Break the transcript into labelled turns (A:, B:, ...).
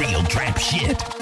A: real trap shit.